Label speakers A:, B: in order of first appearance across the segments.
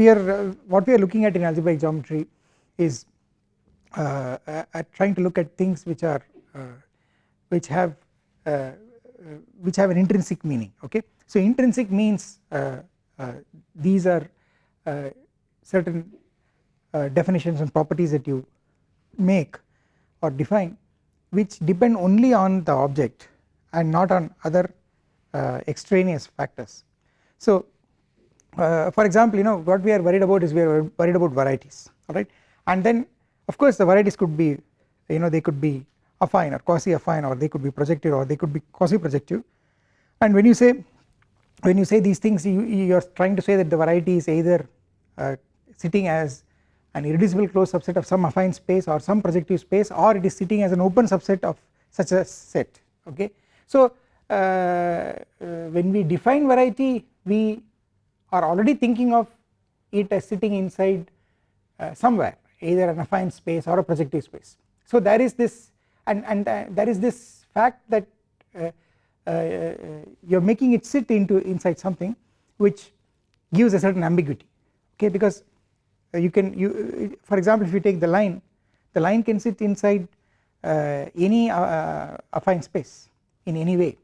A: we are uh, what we are looking at in algebraic geometry is uh, at trying to look at things which are uh, which have which have an intrinsic meaning okay so intrinsic means these are certain definitions and properties that you make or define which depend only on the object and not on other uh, extraneous factors. So uh, for example you know what we are worried about is we are worried about varieties alright and then of course the varieties could be you know they could be affine or quasi affine or they could be projective or they could be quasi projective and when you say when you say these things you, you are trying to say that the variety is either uh, sitting as an irreducible closed subset of some affine space or some projective space or it is sitting as an open subset of such a set okay. So uh, uh, when we define variety we are already thinking of it as sitting inside uh, somewhere either an affine space or a projective space. So there is this and, and uh, there is this fact that uh, uh, you are making it sit into inside something which gives a certain ambiguity okay because uh, you can you uh, for example if you take the line the line can sit inside uh, any affine space in any way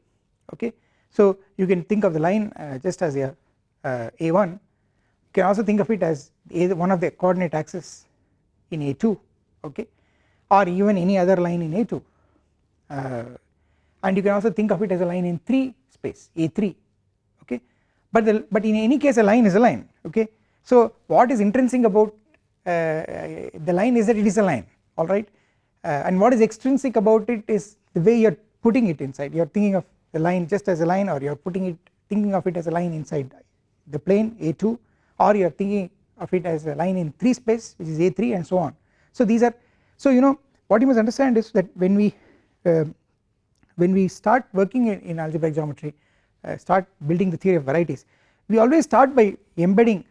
A: okay so you can think of the line just as a a1 you can also think of it as one of the coordinate axes in a2 okay? Or even any other line in a2 uh, and you can also think of it as a line in 3 space a3 okay? But the but in any case a line is a line okay? So what is intrinsic about uh, the line is that it is a line alright uh, and what is extrinsic about it is the way you are putting it inside. You are thinking of the line just as a line or you are putting it thinking of it as a line inside the plane a2 or you are thinking of it as a line in 3 space which is a3 and so on. So these are so you know what you must understand is that when we uh, when we start working in, in algebraic geometry uh, start building the theory of varieties we always start by embedding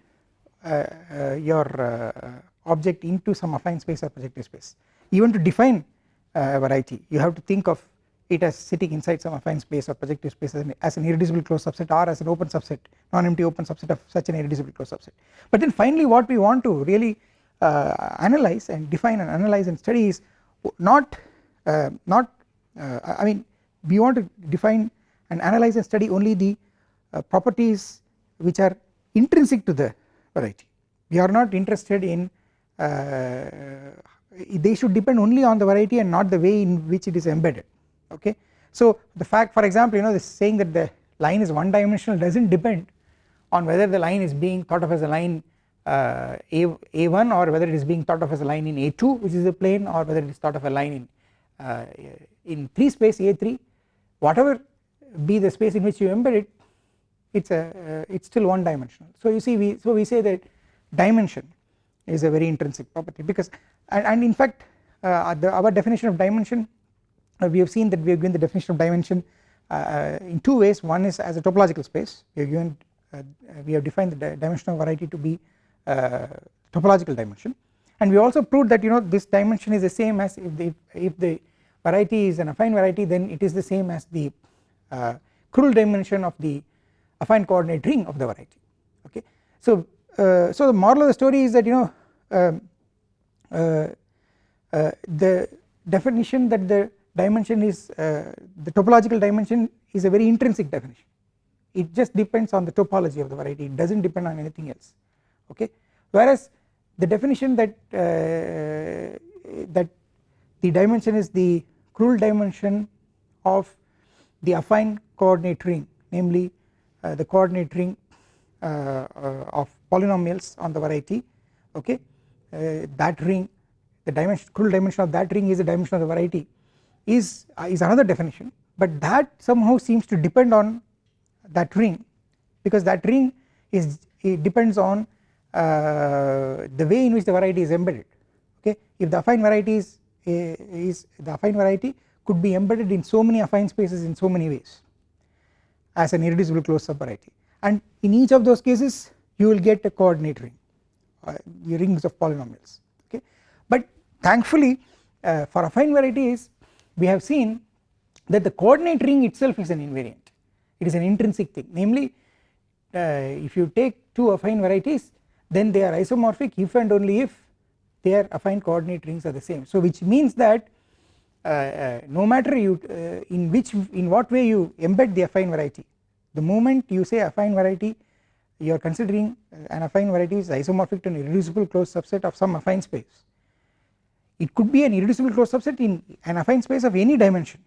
A: uh, uh, your uh, object into some affine space or projective space even to define a variety you have to think of it as sitting inside some affine space or projective space as an, as an irreducible closed subset or as an open subset non-empty open subset of such an irreducible closed subset. But then finally what we want to really uh, analyze and define and analyze and study is not uh, not uh, I mean we want to define and analyze and study only the properties which are intrinsic to the variety. We are not interested in uh, they should depend only on the variety and not the way in which it is embedded okay. So the fact for example you know this saying that the line is one dimensional does not depend on whether the line is being thought of as a line uh, a, a1 or whether it is being thought of as a line in a2 which is a plane or whether it is thought of a line in uh, in 3 space a3 whatever be the space in which you embed it it's a uh, it's still one dimensional so you see we so we say that dimension is a very intrinsic property because and, and in fact uh, the, our definition of dimension we have seen that we have given the definition of dimension uh, uh, in two ways. One is as a topological space. We have given uh, we have defined the dimensional variety to be topological dimension. And we also proved that you know this dimension is the same as if the if the variety is an affine variety then it is the same as the Krull dimension of the affine coordinate ring of the variety. Okay. So, uh, so the moral of the story is that you know um, uh, uh, the definition that the dimension is uh, the topological dimension is a very intrinsic definition. It just depends on the topology of the variety. It does not depend on anything else. Okay? Whereas the definition that uh, that the dimension is the Krull dimension of the affine coordinate ring namely uh, the coordinate ring uh, uh, of polynomials on the variety. Okay? That ring the dimension Krull dimension of that ring is the dimension of the variety is is another definition but that somehow seems to depend on that ring because that ring is it depends on uh, the way in which the variety is embedded. Okay? If the affine variety is, is the affine variety could be embedded in so many affine spaces in so many ways as an irreducible closed subvariety. And in each of those cases you will get a coordinate ring uh, rings of polynomials. Okay? But thankfully uh, for affine varieties we have seen that the coordinate ring itself is an invariant. It is an intrinsic thing. Namely uh, if you take two affine varieties then they are isomorphic. If and only if their affine coordinate rings are the same. So which means that uh, uh, no matter you uh, in which in what way you embed the affine variety the moment you say affine variety you are considering an affine variety is isomorphic to an irreducible closed subset of some affine space it could be an irreducible closed subset in an affine space of any dimension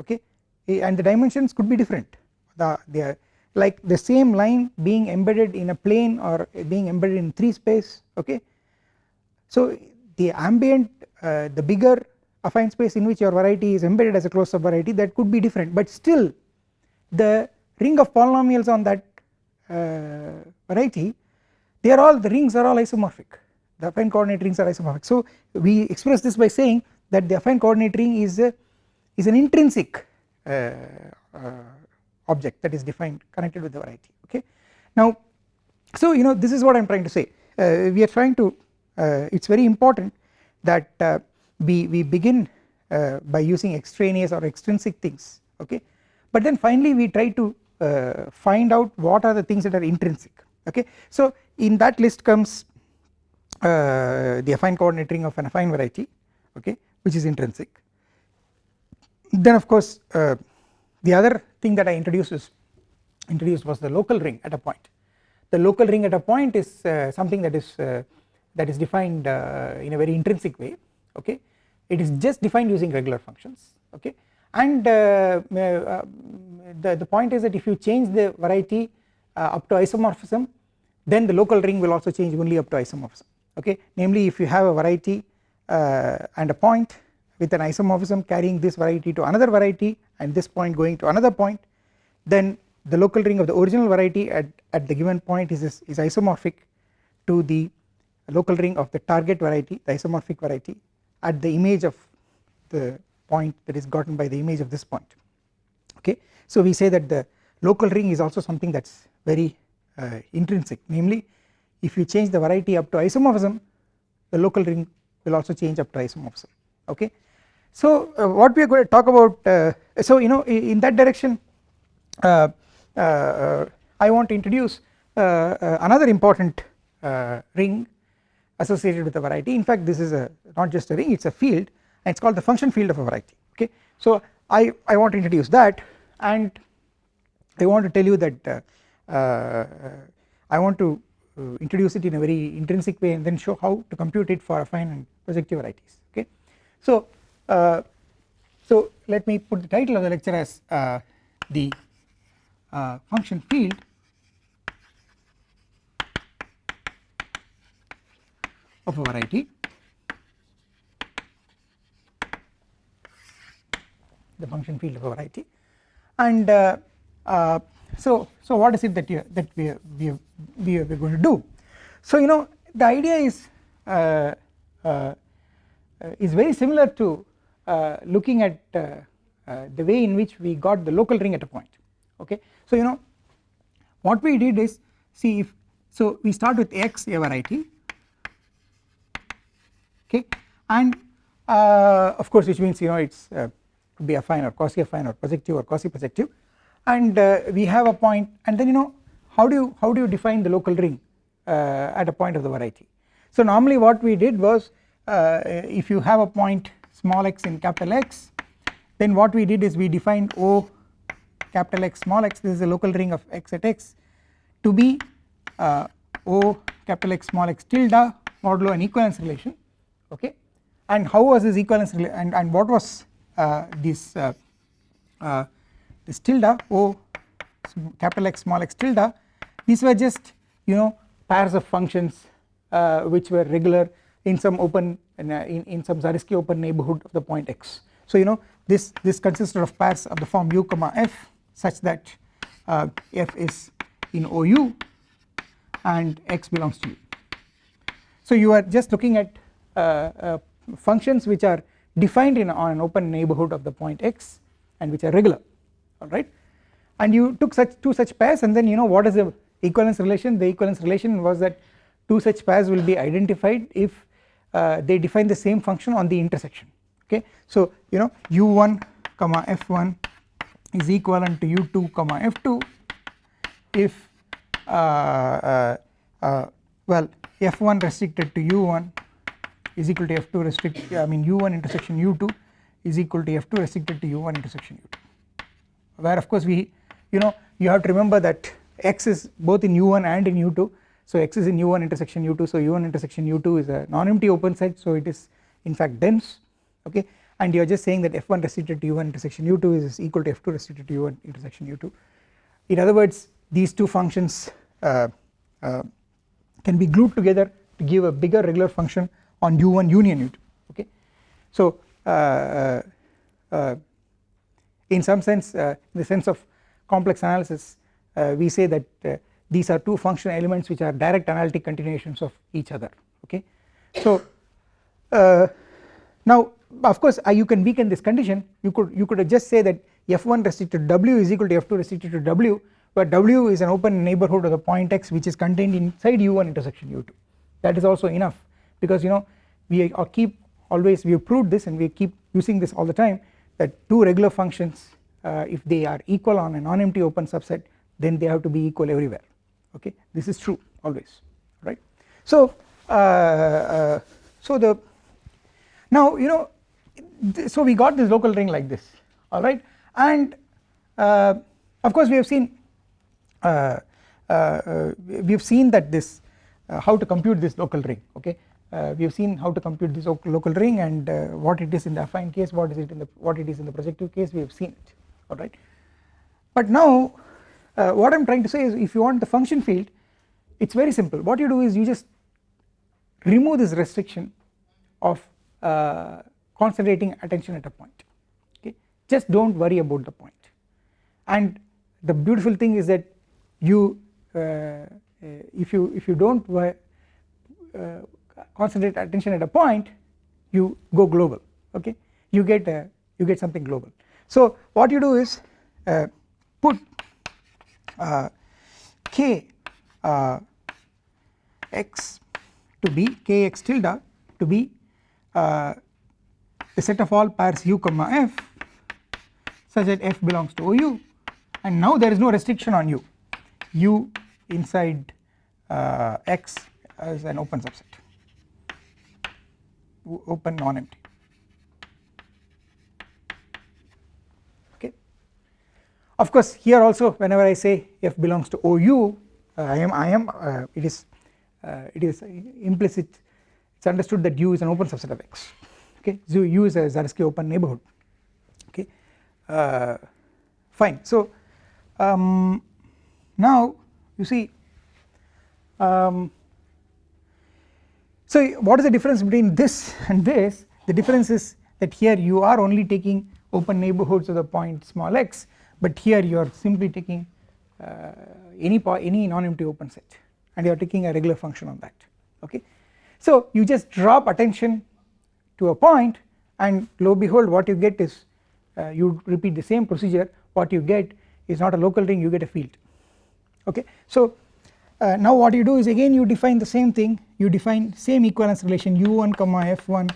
A: okay? And the dimensions could be different. The they are like the same line being embedded in a plane or being embedded in 3 space okay. So the ambient uh, the bigger affine space in which your variety is embedded as a closed sub variety that could be different. But still the ring of polynomials on that uh, variety they are all the rings are all isomorphic the affine coordinate rings are isomorphic so we express this by saying that the affine coordinate ring is a, is an intrinsic uh, uh, object that is defined connected with the variety okay? Now so you know this is what I am trying to say. Uh, we are trying to uh, it is very important that uh, we, we begin uh, by using extraneous or extrinsic things okay? But then finally we try to find out what are the things that are intrinsic okay. So in that list comes uh, the affine coordinate ring of an affine variety okay which is intrinsic. Then of course the other thing that I introduced is introduced was the local ring at a point. The local ring at a point is uh, something that is uh, that is defined uh, in a very intrinsic way okay. It is just defined using regular functions okay. And uh, uh, the, the point is that if you change the variety uh, up to isomorphism then the local ring will also change only up to isomorphism okay? Namely if you have a variety and a point with an isomorphism carrying this variety to another variety and this point going to another point then the local ring of the original variety at, at the given point is, is, is isomorphic to the local ring of the target variety the isomorphic variety at the image of the point that is gotten by the image of this point. Okay. So we say that the local ring is also something that is very uh, intrinsic. Namely if you change the variety up to isomorphism the local ring will also change up to isomorphism okay. So uh, what we are going to talk about uh, so you know in that direction uh, uh I want to introduce uh, uh, another important ring associated with a variety in fact this is a not just a ring it is a field and it is called the function field of a variety okay. So I, I want to introduce that and I want to tell you that I want to introduce it in a very intrinsic way and then show how to compute it for affine and projective varieties okay. So uh, so let me put the title of the lecture as uh, the uh, function field. Of a variety. The function field of a variety. And uh, uh, so so what is it that you that we we we are going to do? So you know the idea is uh, is very similar to uh, looking at uh, uh, the way in which we got the local ring at a point okay. So you know what we did is see if so we start with x a variety okay? And of course which means you know it's could be affine or quasi affine or projective or quasi projective and we have a point and then you know how do you how do you define the local ring at a point of the variety. So normally what we did was uh, if you have a point small x in capital X then what we did is we defined O capital X small x this is a local ring of x at x to be uh, O capital X small x tilde modulo an equivalence relation okay and how was this equivalence and, and what was uh, this uh, uh, this tilde O capital X small x tilde these were just you know pairs of functions uh, which were regular in some open in, in, in some Zariski open neighborhood of the point x. So you know this this consisted of pairs of the form u comma f such that uh, f is in OU and x belongs to u. So you are just looking at uh, uh, functions which are defined in on an open neighborhood of the point x and which are regular alright? And you took such two such pairs and then you know what is the equivalence relation? The equivalence relation was that two such pairs will be identified if uh, they define the same function on the intersection. Okay. So you know u1 comma f1 is equivalent to u2 comma f2 if uh, uh, uh well f1 restricted to u1 is equal to f2 restrict I mean u1 intersection u2 is equal to f2 restricted to u1 intersection u2 where of course we you know you have to remember that x is both in u1 and in u2 so x is in u1 intersection u2 so u1 intersection u2 is a non-empty open set so it is in fact dense. Okay? And you are just saying that f1 restricted to u1 intersection u2 is equal to f2 restricted to u1 intersection u2 in other words these two functions uh, uh, can be glued together to give a bigger regular function on u1 union u2 okay? So uh, uh, uh in some sense uh, in the sense of complex analysis we say that these are two functional elements which are direct analytic continuations of each other okay? So now of course uh, you can weaken this condition. You could you could just say that f1 restricted to w is equal to f2 restricted to w where w is an open neighborhood of the point x which is contained inside u1 intersection u2 that is also enough because you know we keep always we have proved this and we keep using this all the time that two regular functions uh, if they are equal on a non-empty open subset then they have to be equal everywhere. Okay? This is true always right? So uh, uh, so the now you know so we got this local ring like this alright and uh, of course we have seen uh, uh, we have seen that this how to compute this local ring okay we have seen how to compute this local ring and what it is in the affine case what is it in the what it is in the projective case we have seen it. Alright? But now what I am trying to say is if you want the function field it is very simple. What you do is you just remove this restriction of concentrating attention at a point. Okay? Just do not worry about the point. And the beautiful thing is that you uh, uh if you if you do not uh, concentrate attention at a point you go global okay? You get a, you get something global. So what you do is uh, put uh, k uh, x to be k x tilde to be the set of all pairs u comma f such that f belongs to OU and now there is no restriction on u. U inside uh, x as an open subset open non-empty. Okay. Of course here also whenever I say f belongs to OU uh, I am I am uh, it is uh, it is implicit it is understood that u is an open subset of x. Okay. So u is a Zariski open neighborhood. Okay. Uh, fine. So um, now you see um, so what is the difference between this and this? The difference is that here you are only taking open neighborhoods of the point small x but here you are simply taking uh, any any non-empty open set and you are taking a regular function on that okay? So you just drop attention to a point and lo behold what you get is uh, you repeat the same procedure. What you get is not a local ring you get a field okay? So uh, now what you do is again you define the same thing you define same equivalence relation u1 comma f1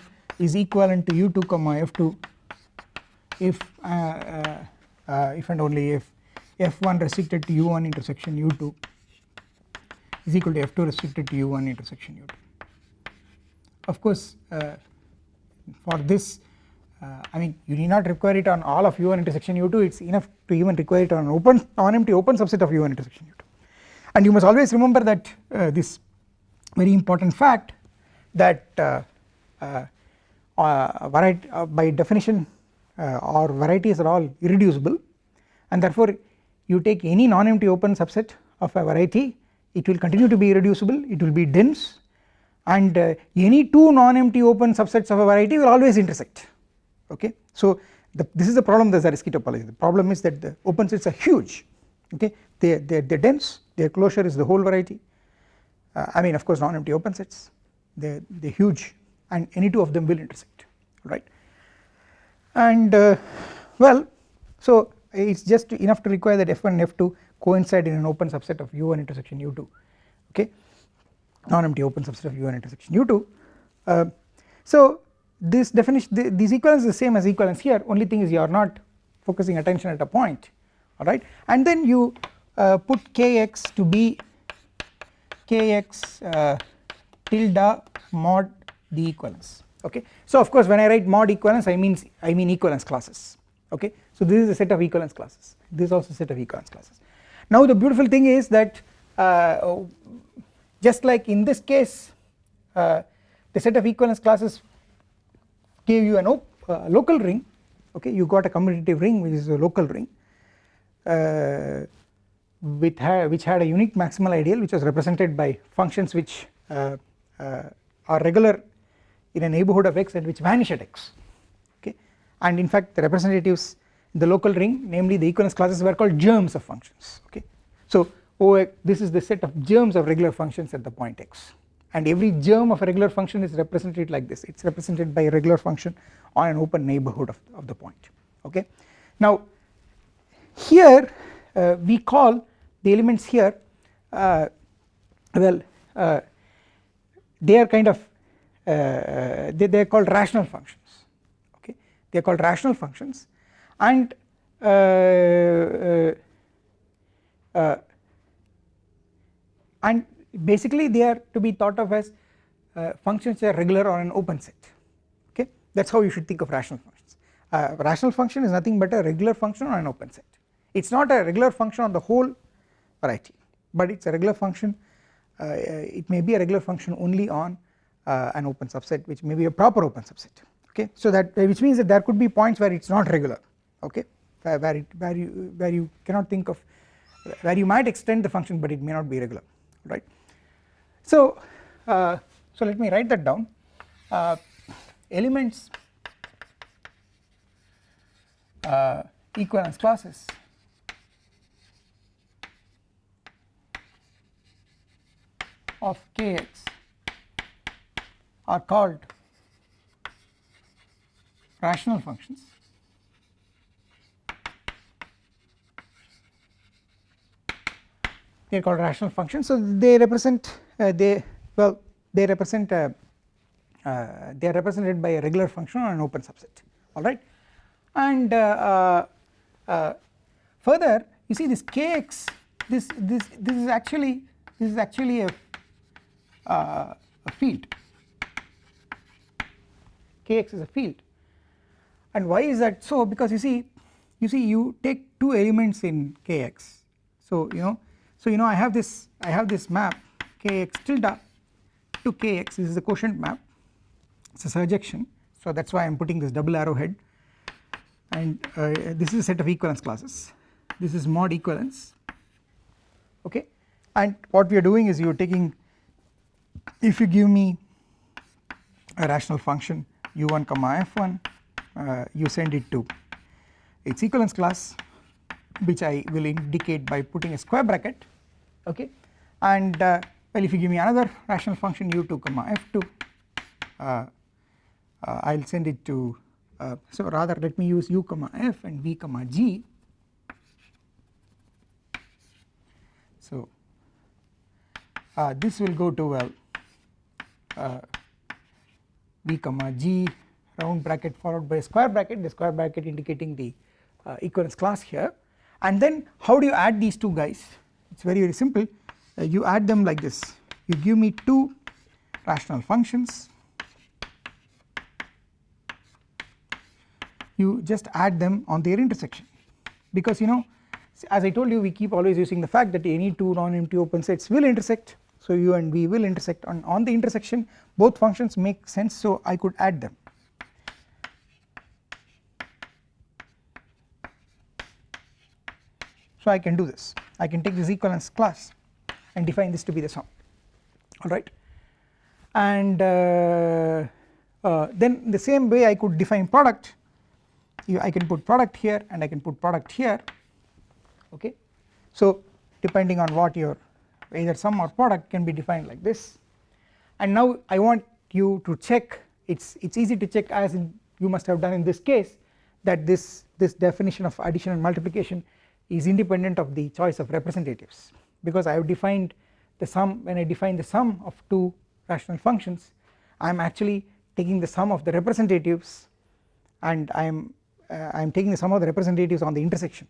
A: is equivalent to u2 comma f2 if uh, uh, uh if and only if f1 restricted to u1 intersection u2 is equal to f2 restricted to u1 intersection u2 of course uh, for this uh, I mean you need not require it on all of u1 intersection u2 it is enough to even require it on open on empty open subset of u1 intersection u2 and you must always remember that this very important fact that uh, uh, uh variety by definition or varieties are all irreducible and therefore you take any non-empty open subset of a variety it will continue to be irreducible it will be dense and uh, any two non-empty open subsets of a variety will always intersect. Okay. So the, this is the problem the Zariski topology the problem is that the open sets are huge. Okay? They they they dense their closure is the whole variety uh, I mean of course non-empty open sets they they huge and any two of them will intersect right? And uh, well so it is just enough to require that f1 and f2 coincide in an open subset of u1 intersection u2 okay? Non-empty open subset of u1 intersection u2 uh, so this definition th this equivalence is the same as equivalence here only thing is you are not focusing attention at a point alright and then you uh, put kx to be kx uh, tilde mod the equivalence. Okay. So of course when I write mod equivalence I mean I mean equivalence classes. Okay? So this is a set of equivalence classes. This is also set of equivalence classes. Now the beautiful thing is that uh, just like in this case uh, the set of equivalence classes gave you a uh, local ring. Okay? You got a commutative ring which is a local ring with which had a unique maximal ideal which was represented by functions which uh, uh, are regular in a neighbourhood of x and which vanish at x okay and in fact the representatives in the local ring namely the equivalence classes were called germs of functions okay. So O this is the set of germs of regular functions at the point x and every germ of a regular function is represented like this it is represented by a regular function on an open neighbourhood of, of the point okay. Now here we call the elements here uh, well uh, they are kind of uh, they, they are called rational functions okay? They are called rational functions. And uh, uh, and basically they are to be thought of as functions that are regular on an open set okay? That is how you should think of rational functions. Rational function is nothing but a regular function on an open set it is not a regular function on the whole variety but it is a regular function. Uh, it may be a regular function only on uh, an open subset which may be a proper open subset. Okay? So that which means that there could be points where it is not regular. Okay? Where it where you where you cannot think of where you might extend the function but it may not be regular. Right? So uh, so let me write that down. Uh, elements uh, equivalence classes of kx are called rational functions. They are called rational functions. So they represent uh, they well they represent uh, uh, they are represented by a regular function on an open subset. Alright and uh, uh, uh, further you see this kx this this this is actually this is actually a uh, a field. Kx is a field. And why is that so? Because you see you see you take two elements in kx so you know so you know I have this I have this map kx tilde to kx this is a quotient map. It is a surjection. So that is why I am putting this double arrowhead and uh, this is a set of equivalence classes. This is mod equivalence. Okay? And what we are doing is you are taking if you give me a rational function u1 comma f1 uh, you send it to its equivalence class which I will indicate by putting a square bracket okay? And uh, well if you give me another rational function u2 comma f2 uh, I will send it to uh, so rather let me use u comma f and v comma g. So uh, this will go to well uh, v comma g round bracket followed by square bracket the square bracket indicating the uh, equivalence class here. And then how do you add these two guys? It is very very simple. Uh, you add them like this. You give me two rational functions. You just add them on their intersection. Because you know as I told you we keep always using the fact that any two non-empty open sets will intersect so u and v will intersect on, on the intersection. Both functions make sense. So I could add them. So I can do this. I can take this equivalence class and define this to be the sum. Alright and uh, uh, then the same way I could define product. I can put product here and I can put product here. Okay. So depending on what your either sum or product can be defined like this. And now I want you to check it's it's easy to check as in you must have done in this case that this this definition of addition and multiplication is independent of the choice of representatives. Because I have defined the sum when I define the sum of two rational functions I am actually taking the sum of the representatives and I am uh, I am taking the sum of the representatives on the intersection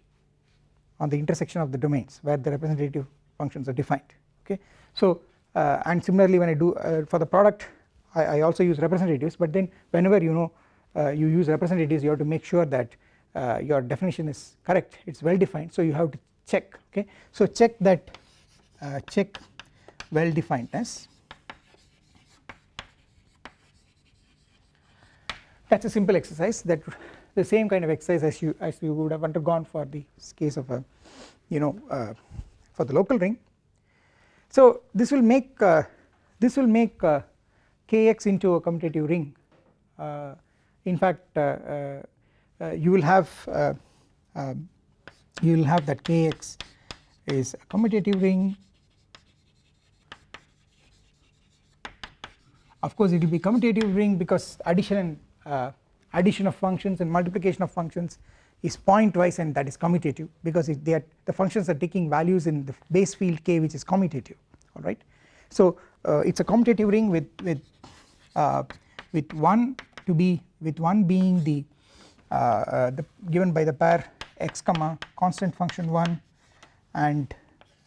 A: on the intersection of the domains where the representative functions are defined okay. So uh, and similarly when I do uh, for the product I, I, also use representatives but then whenever you know uh, you use representatives you have to make sure that uh, your definition is correct it is well defined so you have to check okay so check that uh, check well definedness that is a simple exercise that the same kind of exercise as you as you would have undergone for the case of a you know uh, for the local ring. So this will make uh, this will make uh, kx into a commutative ring. Uh, in fact uh, uh, you will have um, you will have that kx is a commutative ring. Of course it will be commutative ring because addition and addition of functions and multiplication of functions is pointwise and that is commutative because they are the functions are taking values in the base field k which is commutative alright. So uh, it is a commutative ring with with uh, with one to be with one being the, uh, uh the given by the pair x comma constant function 1 and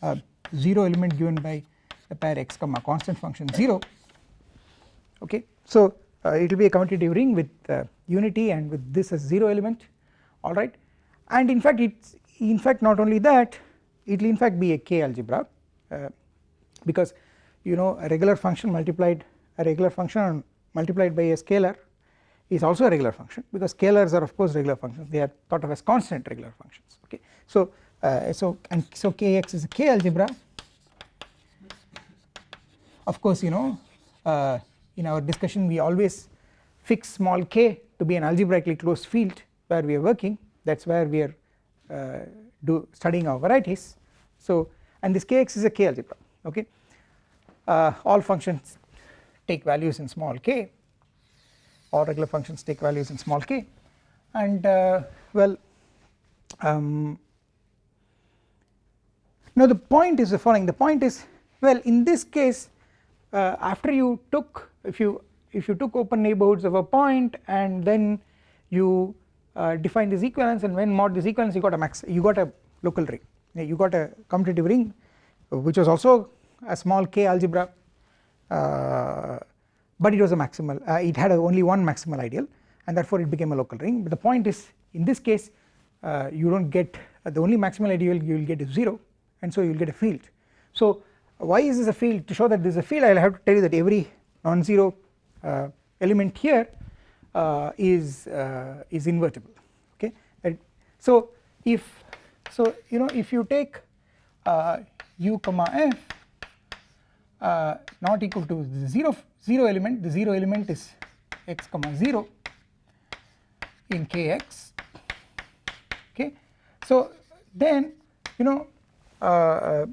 A: uh, 0 element given by the pair x comma constant function 0 okay. So uh, it will be a commutative ring with unity and with this as 0 element alright and in fact it's in fact not only that it will in fact be a k algebra uh, because you know a regular function multiplied a regular function multiplied by a scalar is also a regular function because scalars are of course regular functions. They are thought of as constant regular functions. Okay? So uh, so and so kx is a k algebra. Of course you know uh, in our discussion we always fix small k to be an algebraically closed field where we are working that is where we are uh, do studying our varieties. So and this kx is a k algebra okay? Uh, all functions take values in small k all regular functions take values in small k. And uh, well um, now the point is the following. The point is well in this case uh, after you took if you if you took open neighborhoods of a point and then you define this equivalence and when mod this equivalence you got a max you got a local ring. You got a commutative ring which was also a small k algebra uh, but it was a maximal uh, it had only one maximal ideal and therefore it became a local ring. But the point is in this case uh, you do not get uh, the only maximal ideal you will get is 0 and so you will get a field. So why is this a field? To show that this is a field I will have to tell you that every non-zero uh, element here uh, is is invertible okay? And so if so you know if you take u comma f uh, not equal to 0 0 element the 0 element is x comma 0 in kx okay? So then you know uh, uh,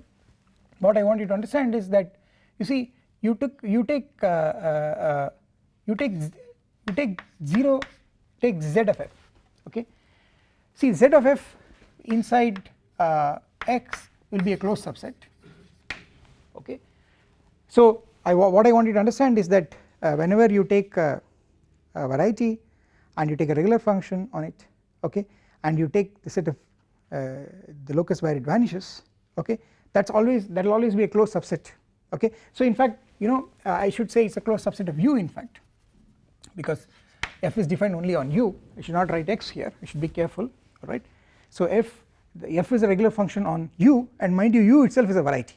A: what I want you to understand is that you see you took you take uh, uh, uh you take you take 0 take z of f okay? See z of f inside x will be a closed subset okay? So I what I want you to understand is that uh, whenever you take a, a, variety and you take a regular function on it okay and you take the set of uh, the locus where it vanishes okay that is always that will always be a closed subset okay? So in fact you know uh, I should say it is a closed subset of u in fact because f is defined only on u. I should not write x here. I should be careful alright? So f the f is a regular function on u and mind you u itself is a variety.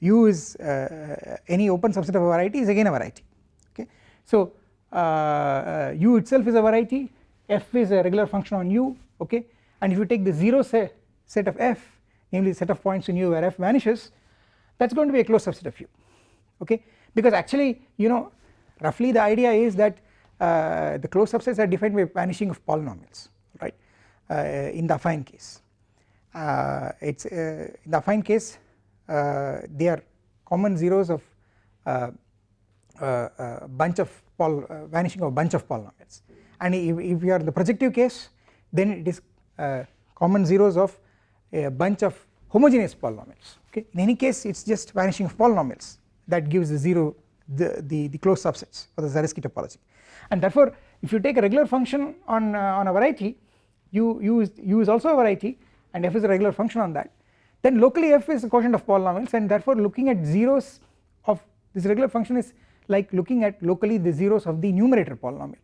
A: U is uh, any open subset of a variety is again a variety okay? So uh, uh, u itself is a variety f is a regular function on u okay? And if you take the 0 set, set of f namely the set of points in u where f vanishes that is going to be a closed subset of u okay? Because actually you know roughly the idea is that uh, the closed subsets are defined by vanishing of polynomials right? Uh, in the affine case. Uh, it is in the affine case uh, they are common zeros of uh, uh, bunch of vanishing of bunch of polynomials. And if, if you are in the projective case then it is common zeros of a bunch of homogeneous polynomials okay? In any case it is just vanishing of polynomials that gives the zero the, the, the closed subsets for the Zariski topology and therefore if you take a regular function on, uh, on a variety u, u, is, u is also a variety and f is a regular function on that. Then locally f is a quotient of polynomials and therefore looking at zeros of this regular function is like looking at locally the zeros of the numerator polynomial.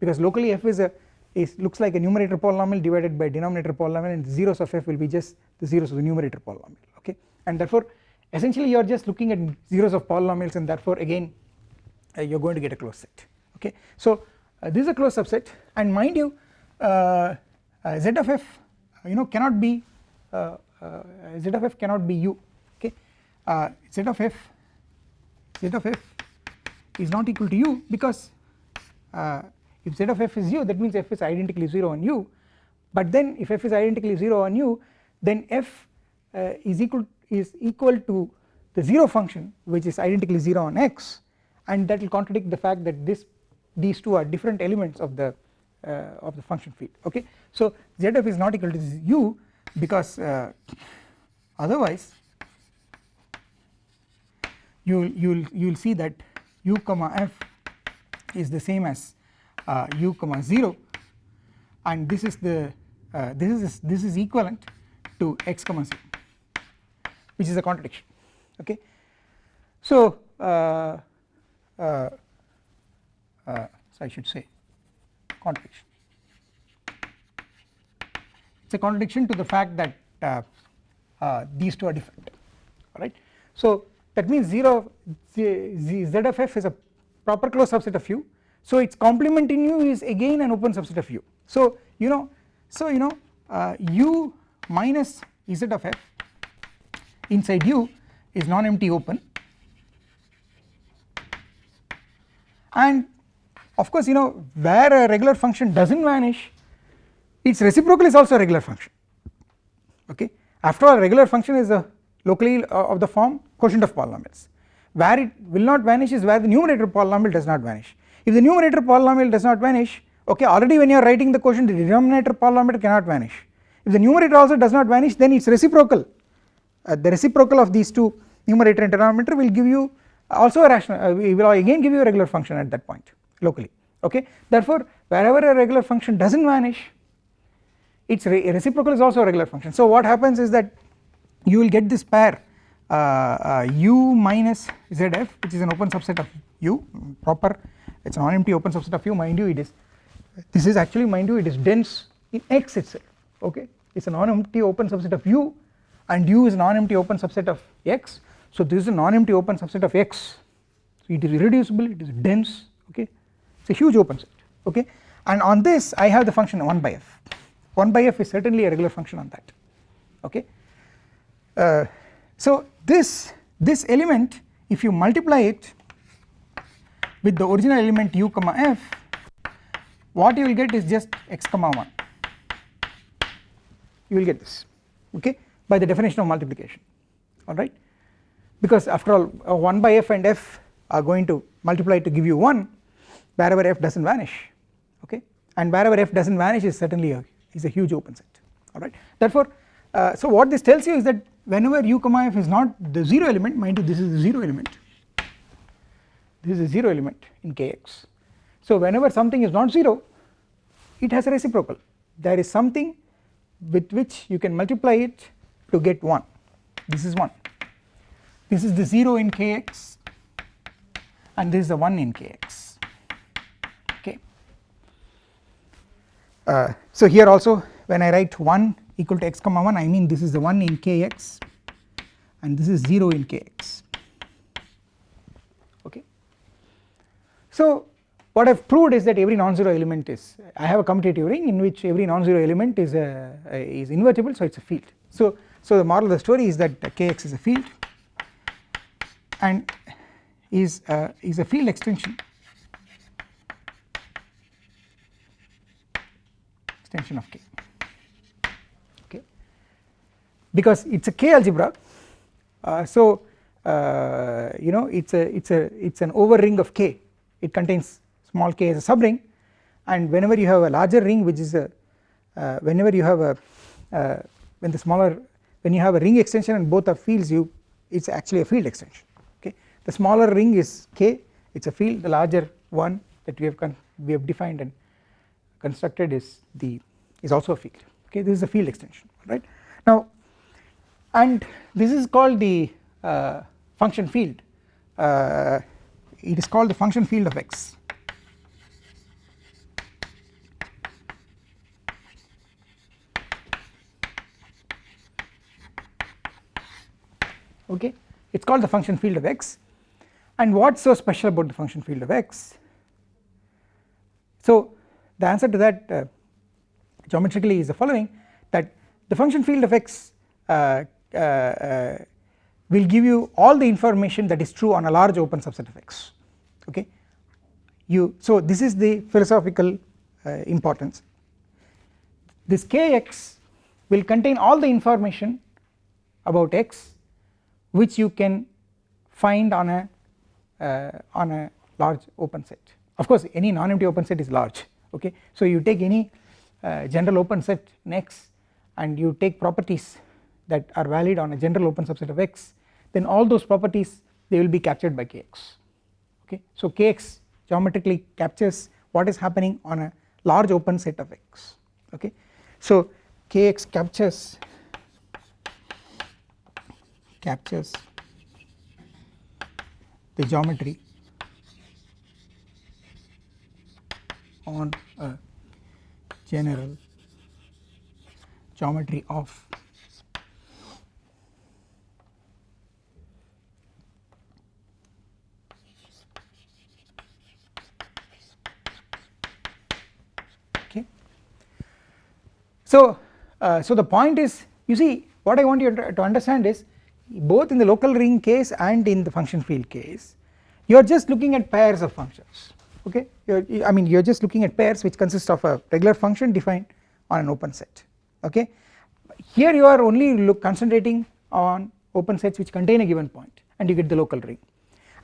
A: Because locally f is a is looks like a numerator polynomial divided by denominator polynomial and zeros of f will be just the zeros of the numerator polynomial okay? And therefore essentially you are just looking at zeros of polynomials and therefore again uh, you are going to get a closed set okay. So uh, this is a closed subset and mind you uh, uh z of f you know cannot be uh, uh, z of f cannot be u okay. Z of f z of f is not equal to u because if z of f is u that means f is identically 0 on u but then if f is identically 0 on u then f is equal is equal to the 0 function which is identically 0 on x. And that will contradict the fact that this these two are different elements of the uh, of the function field okay so zf is not equal to u because uh, otherwise you will you will you will see that u comma f is the same as uh, u comma 0 and this is the uh, this is this is equivalent to x comma 0 which is a contradiction okay. So uh, so I should say contradiction. It is a contradiction to the fact that uh, uh, these two are different alright. So that means 0 z, z, z of f is a proper closed subset of u. So its complement in u is again an open subset of u. So you know so you know uh, u minus z of f inside u is non-empty open. And of course you know where a regular function does not vanish its reciprocal is also a regular function. Okay? After all a regular function is a locally uh, of the form quotient of polynomials. Where it will not vanish is where the numerator polynomial does not vanish. If the numerator polynomial does not vanish okay already when you are writing the quotient the denominator polynomial cannot vanish. If the numerator also does not vanish then its reciprocal uh, the reciprocal of these two numerator and denominator will give you also a rational uh, will again give you a regular function at that point locally. Okay? Therefore wherever a regular function does not vanish its re reciprocal is also a regular function. So what happens is that you will get this pair uh, uh, u minus zf which is an open subset of u proper. It is a non-empty open subset of u. Mind you it is this is actually mind you it is dense in x itself. Okay? It is a non-empty open subset of u and u is non-empty open subset of x. So this is a non-empty open subset of x. So it is irreducible it is dense. Okay it is a huge open set okay? And on this I have the function 1 by f. 1 by f is certainly a regular function on that okay? Uh, so this this element if you multiply it with the original element u comma f what you will get is just x comma 1 you will get this okay? By the definition of multiplication alright because after all uh, 1 by f and f are going to multiply to give you 1 wherever f does not vanish okay? And wherever f does not vanish is certainly a is a huge open set alright therefore uh, so what this tells you is that whenever u comma f is not the 0 element mind you this is the 0 element. This is a 0 element in kx. So whenever something is not 0 it has a reciprocal. There is something with which you can multiply it to get 1 this is 1 this is the 0 in kx and this is the 1 in kx okay uh, so here also when I write 1 equal to x comma 1 I mean this is the 1 in kx and this is 0 in kx. Okay. So what I have proved is that every non-zero element is I have a commutative ring in which every non-zero element is a, a is invertible so it is a field. So so the moral of the story is that kx is a field and is a, is a field extension extension of k. Okay. Because it is a k algebra uh, so uh, you know it is a it is a it is an over ring of k. It contains small k as a subring and whenever you have a larger ring which is a uh, whenever you have a uh, when the smaller when you have a ring extension and both are fields you it is actually a field extension. Okay. The smaller ring is k it is a field. The larger one that we have we have defined and constructed is the is also a field. Okay this is a field extension right? Now and this is called the uh, function field. Uh, it is called the function field of x. Okay it is called the function field of x. And what is so special about the function field of x? So the answer to that uh, geometrically is the following that the function field of x uh, uh, uh, will give you all the information that is true on a large open subset of x okay? You so this is the philosophical uh, importance. This kx will contain all the information about x which you can find on a uh, on a large open set. Of course any non-empty open set is large okay? So you take any uh, general open set in x and you take properties that are valid on a general open subset of x then all those properties they will be captured by kx okay? So kx geometrically captures what is happening on a large open set of x. Okay? So kx captures captures the geometry on a general geometry of okay. So uh, so the point is you see what I want you to, to understand is both in the local ring case and in the function field case you are just looking at pairs of functions okay? You're, I mean you are just looking at pairs which consist of a regular function defined on an open set. Okay? Here you are only look concentrating on open sets which contain a given point and you get the local ring.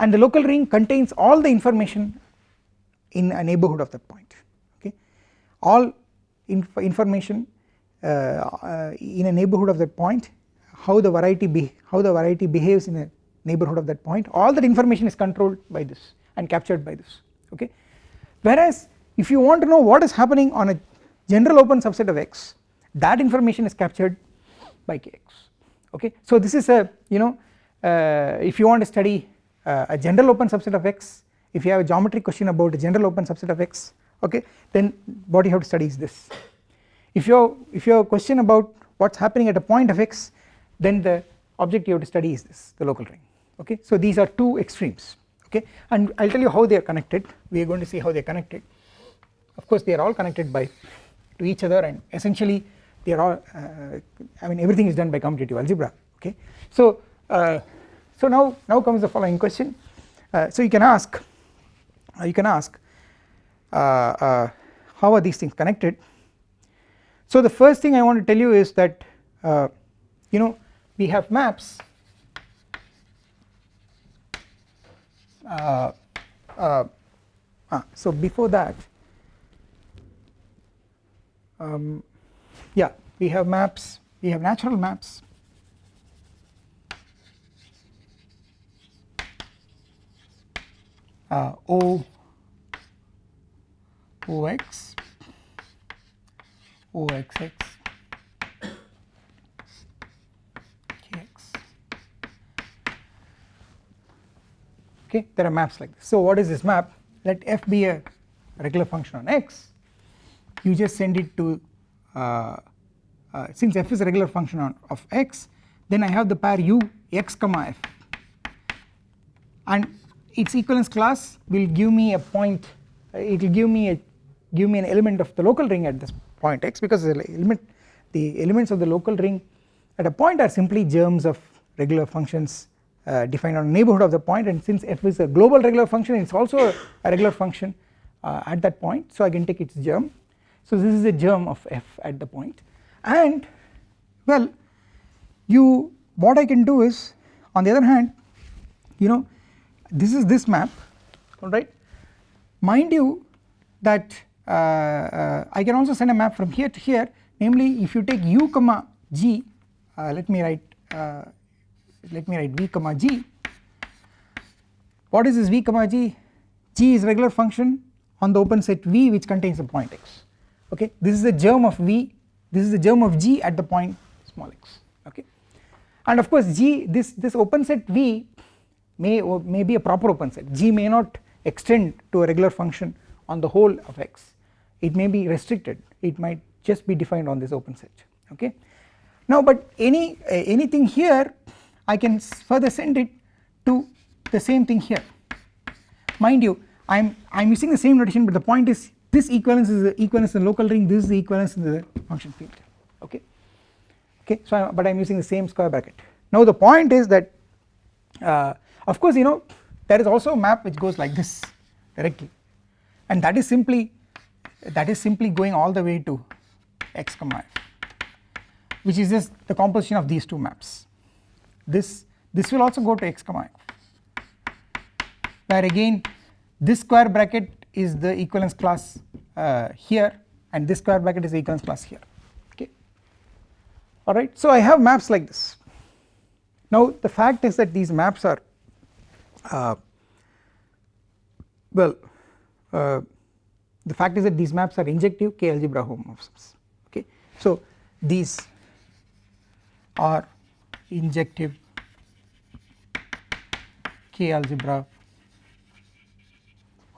A: And the local ring contains all the information in a neighborhood of that point. Okay? All inf information uh, uh, in a neighborhood of that point how the variety be how the variety behaves in a neighborhood of that point all that information is controlled by this and captured by this okay? Whereas if you want to know what is happening on a general open subset of x that information is captured by kx okay? So this is a you know uh, if you want to study uh, a general open subset of x if you have a geometry question about a general open subset of x okay then what you have to study is this. If you if you have a question about what's happening at a point of x then the object you have to study is this the local ring okay? So these are two extremes okay? And I'll tell you how they are connected. We are going to see how they are connected. Of course they are all connected by to each other and essentially they are all uh, I mean everything is done by commutative algebra. Okay? So uh, so now now comes the following question. Uh, so you can ask uh, you can ask uh, uh, how are these things connected? So the first thing I want to tell you is that you know we have maps uh, uh, ah, so before that um, yeah we have maps we have natural maps. Uh, okay there are maps like this. So what is this map? Let f be a regular function on x. You just send it to uh, uh, since f is a regular function on of x then I have the pair u x comma f. And its equivalence class will give me a point uh, it will give me a give me an element of the local ring at this point x because the element the elements of the local ring at a point are simply germs of regular functions uh, defined on neighborhood of the point. And since f is a global regular function it is also a regular function uh, at that point. So I can take its germ. So this is the germ of f at the point. And well you what I can do is on the other hand you know this is this map alright mind you that uh, uh, I can also send a map from here to here. Namely if you take u comma g uh, let me write uh, let me write v comma g. What is this v comma g? G is regular function on the open set v which contains a point x. Okay? This is the germ of v. This is the germ of g at the point small x. Okay? And of course g this this open set v may may be a proper open set. G may not extend to a regular function on the whole of X. It may be restricted. It might just be defined on this open set. Okay. Now but any uh, anything here I can further send it to the same thing here. Mind you I am I am using the same notation but the point is this equivalence is the equivalence in the local ring this is the equivalence in the function field. Okay? Okay so I, but I am using the same square bracket. Now the point is that uh, of course you know there is also a map which goes like this directly. And that is simply that is simply going all the way to x comma f which is just the composition of these two maps this this will also go to x comma where again this square bracket is the equivalence class uh, here and this square bracket is the equivalence class here okay? Alright so I have maps like this. Now the fact is that these maps are uh, well uh, the fact is that these maps are injective k algebra homomorphisms okay? So these are injective k algebra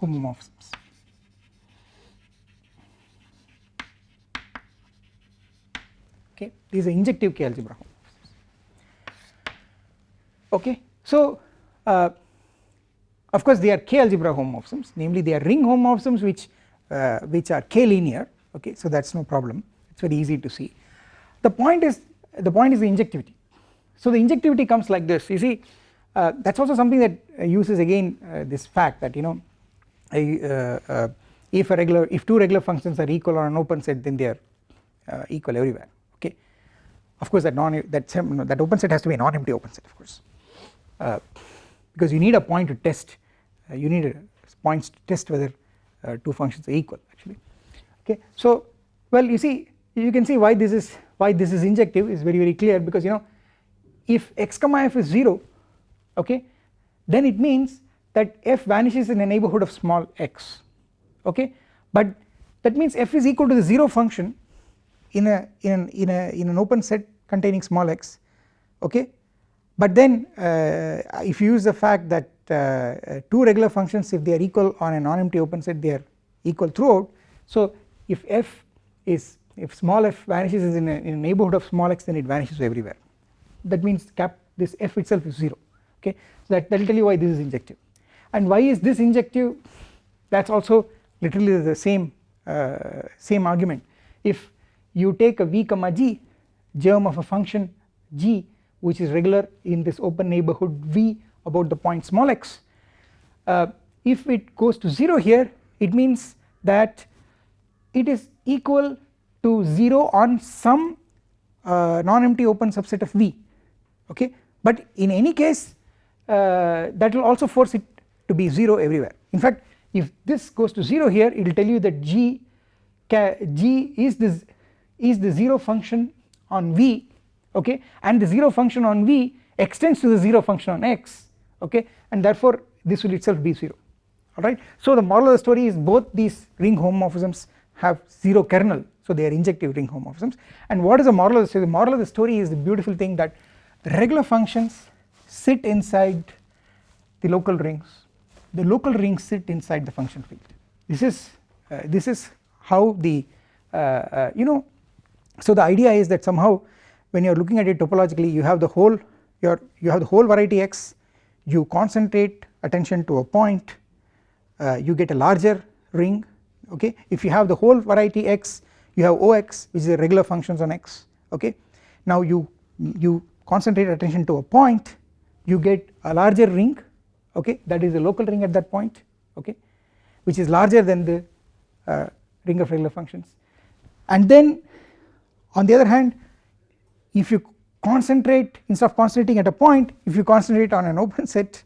A: homomorphisms. Okay these are injective k algebra homomorphisms. Okay so uh, of course they are k algebra homomorphisms. Namely they are ring homomorphisms which uh, which are k linear okay so that is no problem. It is very easy to see. The point is the point is the injectivity so the injectivity comes like this. You see uh, that is also something that uh, uses again uh, this fact that you know uh, uh, if a regular if two regular functions are equal on an open set then they are equal everywhere. Okay? Of course that non that that open set has to be a non-empty open set of course. Because you need a point to test you need a points to test whether two functions are equal actually. Okay? So well you see you can see why this is why this is injective is very very clear because you know if x comma f is 0 okay then it means that f vanishes in a neighbourhood of small x okay. But that means f is equal to the 0 function in a in an, in a in an open set containing small x okay. But then uh, if you use the fact that uh, uh two regular functions if they are equal on a non-empty open set they are equal throughout. So if f is if small f vanishes in a, in a neighbourhood of small x then it vanishes everywhere that means cap this f itself is 0 okay? So that will tell you why this is injective. And why is this injective? That is also literally the same uh, same argument. If you take a v comma g germ of a function g which is regular in this open neighbourhood v about the point small x uh, if it goes to 0 here it means that it is equal to 0 on some uh, non-empty open subset of V okay? But in any case uh, that will also force it to be 0 everywhere. In fact if this goes to 0 here it will tell you that G G is this is the 0 function on V okay? And the 0 function on V extends to the 0 function on X okay? And therefore this will itself be 0 alright. So the moral of the story is both these ring homomorphisms have 0 kernel. So they are injective ring homomorphisms. And what is the moral of the story? The moral of the story is the beautiful thing that regular functions sit inside the local rings. The local rings sit inside the function field. This is uh, this is how the uh, uh, you know so the idea is that somehow when you are looking at it topologically you have the whole your you have the whole variety x. You concentrate attention to a point. Uh, you get a larger ring okay? If you have the whole variety x you have ox which is a regular functions on x okay? Now you you concentrate attention to a point you get a larger ring okay? That is a local ring at that point okay? Which is larger than the uh, ring of regular functions. And then on the other hand if you concentrate instead of concentrating at a point if you concentrate on an open set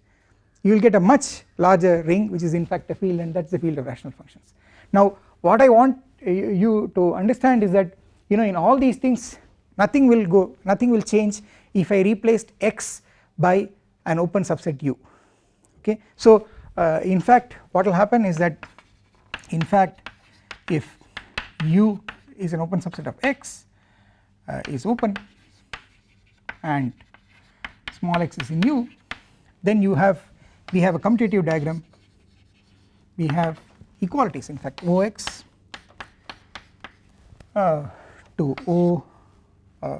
A: you will get a much larger ring which is in fact a field and that is the field of rational functions. Now what I want you to understand is that you know in all these things nothing will go nothing will change if I replaced x by an open subset u. Okay? So uh, in fact what will happen is that in fact if u is an open subset of x uh, is open and small x is in u then you have we have a commutative diagram. We have equalities in fact Ox uh, to O uh,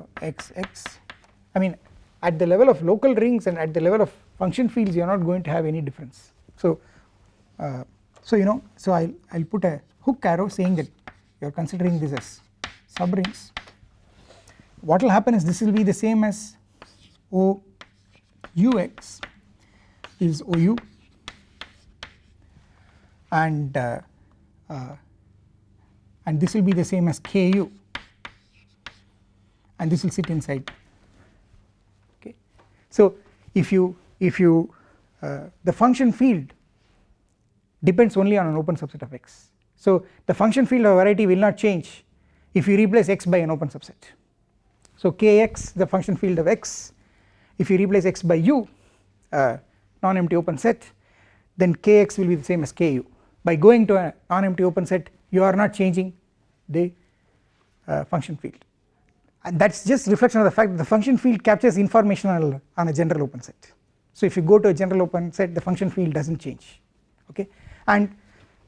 A: I mean at the level of local rings and at the level of function fields you are not going to have any difference. So uh, so you know so I'll I'll put a hook arrow saying that you are considering this as subrings. What will happen is this will be the same as O ux is OU and uh, uh, and this will be the same as KU and this will sit inside. So if you if you uh, the function field depends only on an open subset of x. So the function field of variety will not change if you replace x by an open subset. So kx the function field of x if you replace x by u uh, non-empty open set then kx will be the same as ku. By going to a non-empty open set you are not changing the uh, function field and that is just reflection of the fact that the function field captures information on, a general open set. So if you go to a general open set the function field does not change okay? And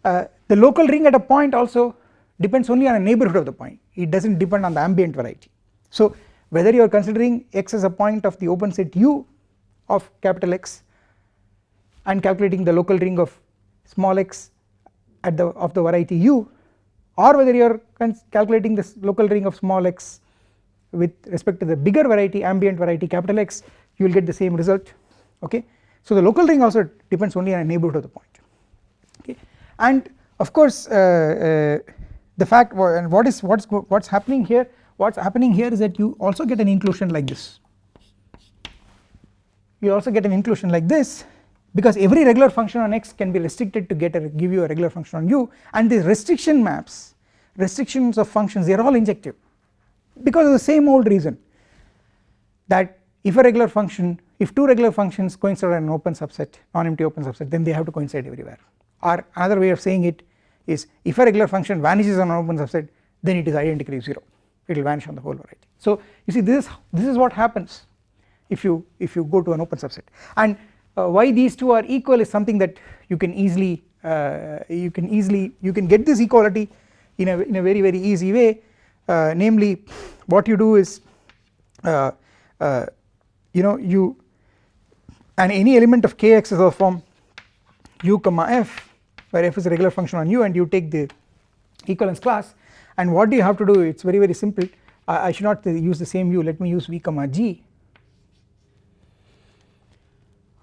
A: uh, the local ring at a point also depends only on a neighborhood of the point. It does not depend on the ambient variety. So whether you are considering x as a point of the open set u of capital X and calculating the local ring of small x at the of the variety u or whether you are calculating this local ring of small x with respect to the bigger variety ambient variety capital X you will get the same result okay. So the local ring also depends only on a neighborhood of the point okay? And of course uh, uh, the fact and what is what's what's happening here what's happening here is that you also get an inclusion like this. You also get an inclusion like this because every regular function on x can be restricted to get a give you a regular function on u and these restriction maps restrictions of functions they are all injective because of the same old reason that if a regular function if two regular functions coincide on an open subset non-empty open subset then they have to coincide everywhere. Or another way of saying it is if a regular function vanishes on an open subset then it is identically 0 it will vanish on the whole variety. So you see this is this is what happens if you if you go to an open subset. And uh, why these two are equal is something that you can easily uh, you can easily you can get this equality in a in a very very easy way namely what you do is uh, uh, you know you and any element of kx is of form u comma f where f is a regular function on u and you take the equivalence class and what do you have to do it is very very simple. I, I should not use the same u. Let me use v comma g.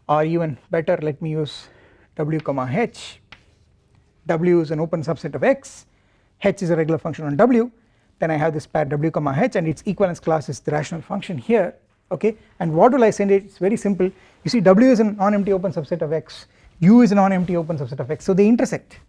A: Or even better. Let me use w comma h. W is an open subset of x. H is a regular function on w then I have this pair w comma h and its equivalence class is the rational function here okay? And what will I send it? It is very simple. You see w is a non-empty open subset of x u is a non-empty open subset of x. So they intersect.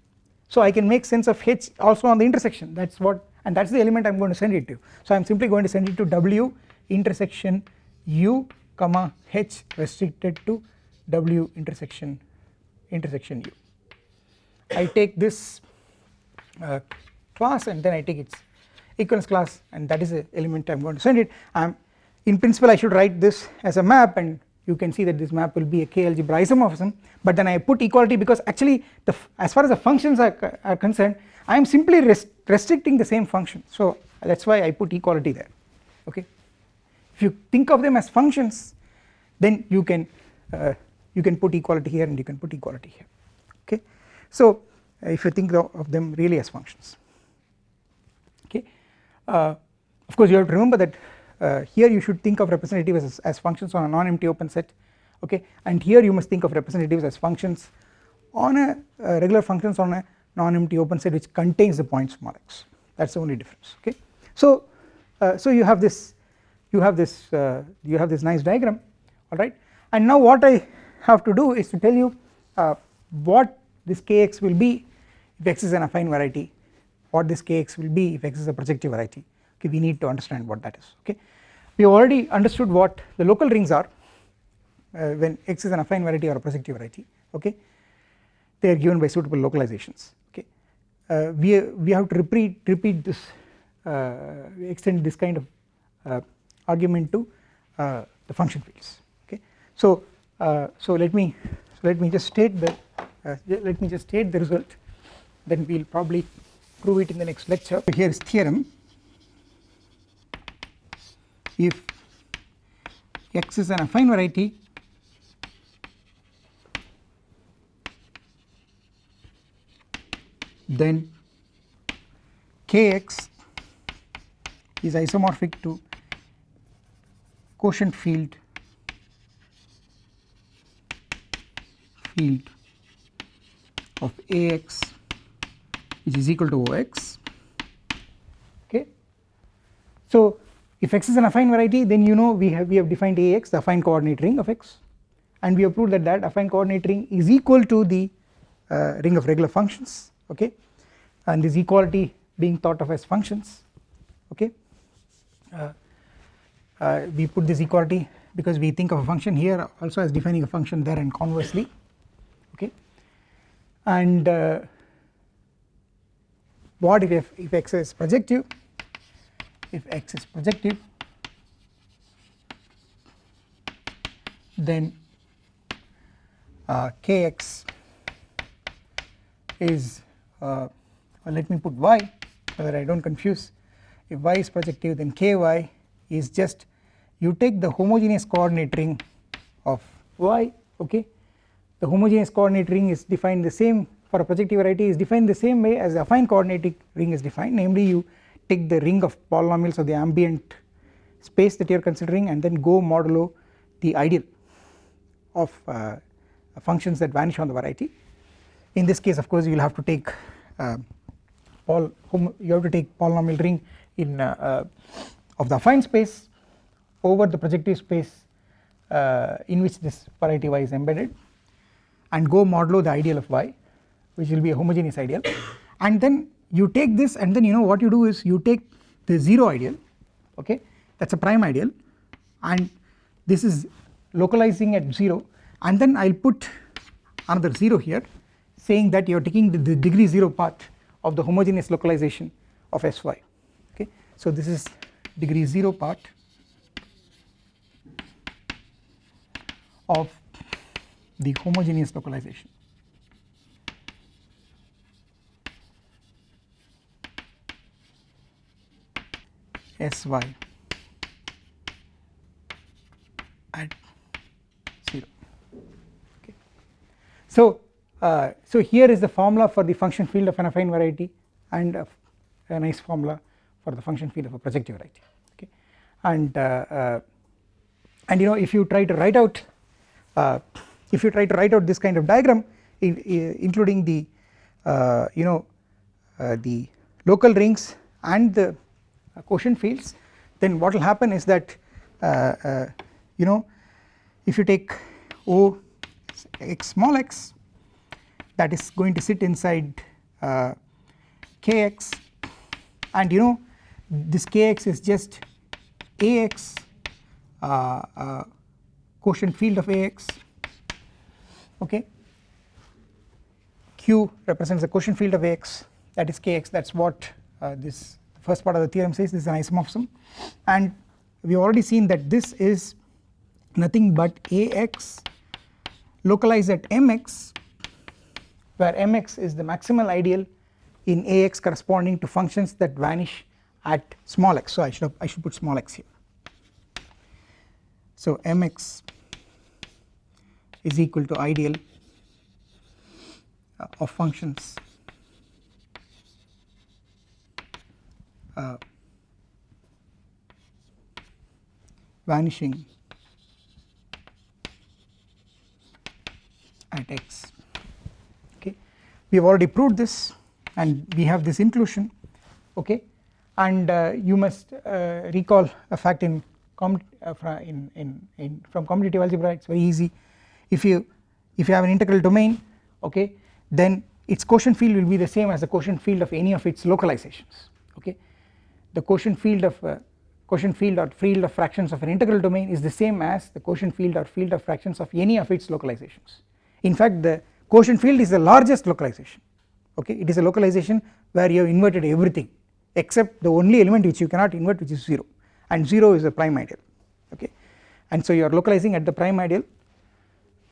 A: So I can make sense of h also on the intersection. That is what and that is the element I am going to send it to. So I am simply going to send it to w intersection u comma h restricted to w intersection intersection u. I take this uh, class and then I take its equivalence class and that is the element I am going to send it. I am in principle I should write this as a map and you can see that this map will be a k algebra isomorphism. But then I put equality because actually the as far as the functions are, are concerned I am simply rest restricting the same function. So that is why I put equality there. Okay? If you think of them as functions then you can uh, you can put equality here and you can put equality here. Okay? So if you think of them really as functions of course you have to remember that uh, here you should think of representatives as, as functions on a non-empty open set okay? And here you must think of representatives as functions on a uh, regular functions on a non-empty open set which contains the point small x that is the only difference okay. So uh, so you have this you have this uh, you have this nice diagram alright and now what I have to do is to tell you uh, what this kx will be if x is an affine variety what this kx will be if x is a projective variety. Okay we need to understand what that is. Okay we already understood what the local rings are uh, when x is an affine variety or a projective variety. Okay they are given by suitable localizations. Okay uh, we we have to repeat repeat this uh, extend this kind of uh, argument to uh, the function fields. Okay so so let me so let me just state the let me just state the result. Then we will probably prove it in the next lecture. Here is theorem if x is an affine variety then kx is isomorphic to quotient field field of Ax which is equal to Ox okay. So if x is an affine variety then you know we have we have defined Ax the affine coordinate ring of x. And we have proved that that affine coordinate ring is equal to the uh, ring of regular functions. Okay. And this equality being thought of as functions. Okay. Uh, uh, we put this equality because we think of a function here also as defining a function there and conversely. Okay. And uh, what if, if, x is projective? If x is projective then uh, kx is uh, let me put y so that I do not confuse. If y is projective then ky is just you take the homogeneous coordinate ring of y okay? The homogeneous coordinate ring is defined the same for a projective variety is defined the same way as the affine coordinate ring is defined. Namely you take the ring of polynomials of the ambient space that you are considering and then go modulo the ideal of uh, functions that vanish on the variety. In this case of course you will have to take uh, you have to take polynomial ring in uh, uh, of the affine space over the projective space uh, in which this variety y is embedded and go modulo the ideal of y which will be a homogeneous ideal. And then you take this and then you know what you do is you take the 0 ideal okay? That is a prime ideal. And this is localizing at 0 and then I will put another 0 here saying that you are taking the, the degree 0 part of the homogeneous localization of Sy okay. So this is degree 0 part of the homogeneous localization Sy at 0 okay. So uh, so here is the formula for the function field of an affine variety and a, a nice formula for the function field of a projective variety. Okay. And uh, uh, and you know if you try to write out uh, if you try to write out this kind of diagram in, in, including the uh, you know uh, the local rings and the quotient fields then what will happen is that you know if you take O x small x that is going to sit inside uh, kx and you know this kx is just ax uh, uh, quotient field of ax okay. Q represents the quotient field of ax that is kx that is what uh, this first part of the theorem says this is an isomorphism. And we have already seen that this is nothing but ax localized at mx where mx is the maximal ideal in ax corresponding to functions that vanish at small x. So I should have, I should put small x here. So mx is equal to ideal of functions uh, vanishing at x. Okay. we have already proved this and we have this inclusion. Okay? And uh, you must uh, recall a fact in, uh, in, in, in from commutative algebra it is very easy. If you if you have an integral domain okay then its quotient field will be the same as the quotient field of any of its localizations the quotient field of uh, quotient field or field of fractions of an integral domain is the same as the quotient field or field of fractions of any of its localizations. In fact the quotient field is the largest localization. Okay? It is a localization where you have inverted everything except the only element which you cannot invert which is 0 and 0 is a prime ideal. Okay? And so you are localizing at the prime ideal.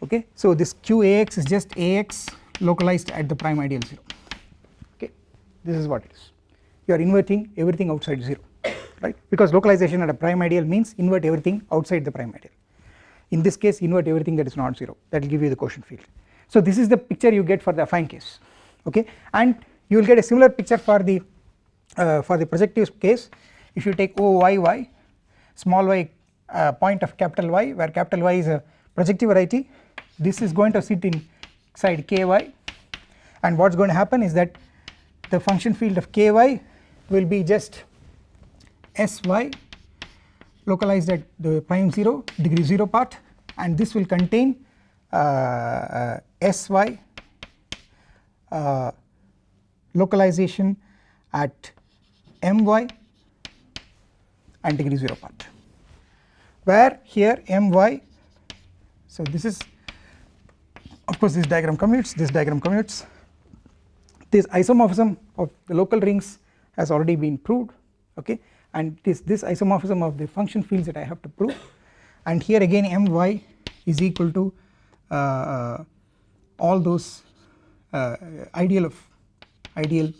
A: Okay? So this qax is just ax localized at the prime ideal 0 okay? This is what it is you are inverting everything outside 0 right? Because localization at a prime ideal means invert everything outside the prime ideal. In this case invert everything that is not 0 that will give you the quotient field. So this is the picture you get for the affine case okay? And you will get a similar picture for the uh, for the projective case. If you take OYY small y uh, point of capital Y where capital Y is a projective variety this is going to sit inside ky and what is going to happen is that the function field of ky will be just sy localized at the prime 0 degree 0 part and this will contain uh, uh, sy uh, localization at my and degree 0 part. Where here my so this is of course this diagram commutes this diagram commutes. This isomorphism of the local rings has already been proved okay and it is this isomorphism of the function fields that I have to prove and here again my is equal to uh, uh, all those uh, ideal of ideal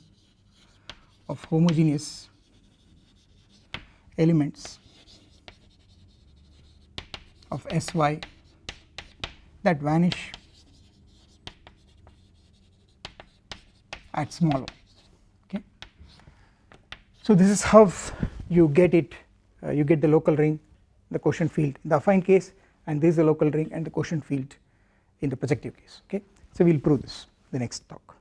A: of homogeneous elements of Sy that vanish at small o. So this is how you get it uh, you get the local ring the quotient field in the affine case and this is the local ring and the quotient field in the projective case okay. So we will prove this the next talk.